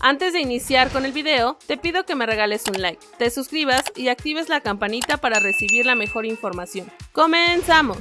Antes de iniciar con el video, te pido que me regales un like, te suscribas y actives la campanita para recibir la mejor información. ¡Comenzamos!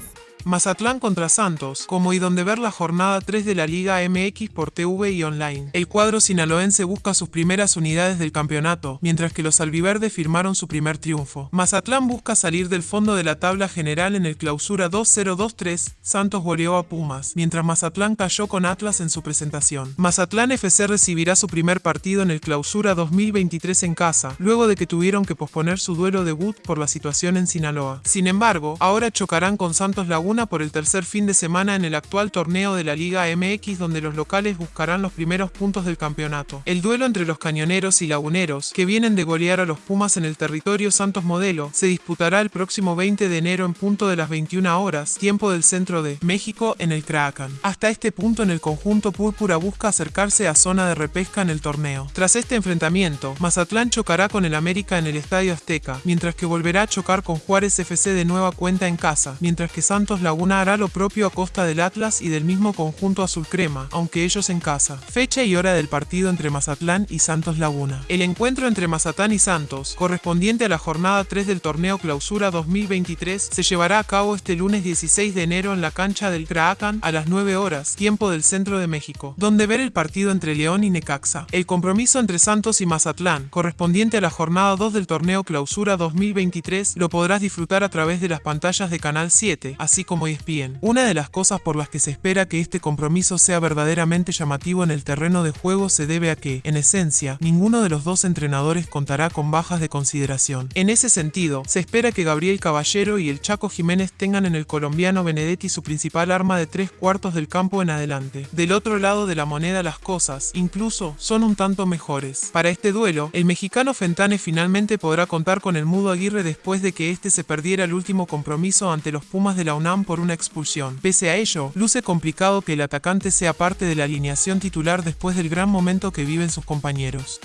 Mazatlán contra Santos, como y donde ver la jornada 3 de la Liga MX por TV y online. El cuadro sinaloense busca sus primeras unidades del campeonato, mientras que los albiverdes firmaron su primer triunfo. Mazatlán busca salir del fondo de la tabla general en el clausura 2-0-2-3, Santos goleó a Pumas, mientras Mazatlán cayó con Atlas en su presentación. Mazatlán FC recibirá su primer partido en el clausura 2023 en casa, luego de que tuvieron que posponer su duelo debut por la situación en Sinaloa. Sin embargo, ahora chocarán con Santos Laguna por el tercer fin de semana en el actual torneo de la Liga MX donde los locales buscarán los primeros puntos del campeonato. El duelo entre los cañoneros y laguneros, que vienen de golear a los Pumas en el territorio Santos Modelo, se disputará el próximo 20 de enero en punto de las 21 horas, tiempo del centro de México en el Kraken. Hasta este punto en el conjunto púrpura busca acercarse a zona de repesca en el torneo. Tras este enfrentamiento, Mazatlán chocará con el América en el Estadio Azteca, mientras que volverá a chocar con Juárez FC de nueva cuenta en casa, mientras que Santos Laguna hará lo propio a costa del Atlas y del mismo conjunto azul crema, aunque ellos en casa. Fecha y hora del partido entre Mazatlán y Santos Laguna. El encuentro entre Mazatlán y Santos, correspondiente a la jornada 3 del torneo Clausura 2023, se llevará a cabo este lunes 16 de enero en la cancha del Kraken a las 9 horas, tiempo del centro de México, donde ver el partido entre León y Necaxa. El compromiso entre Santos y Mazatlán, correspondiente a la jornada 2 del torneo Clausura 2023, lo podrás disfrutar a través de las pantallas de Canal 7, así como como ESPN. Una de las cosas por las que se espera que este compromiso sea verdaderamente llamativo en el terreno de juego se debe a que, en esencia, ninguno de los dos entrenadores contará con bajas de consideración. En ese sentido, se espera que Gabriel Caballero y el Chaco Jiménez tengan en el colombiano Benedetti su principal arma de tres cuartos del campo en adelante. Del otro lado de la moneda las cosas, incluso, son un tanto mejores. Para este duelo, el mexicano Fentane finalmente podrá contar con el Mudo Aguirre después de que este se perdiera el último compromiso ante los Pumas de la UNAM por una expulsión. Pese a ello, luce complicado que el atacante sea parte de la alineación titular después del gran momento que viven sus compañeros.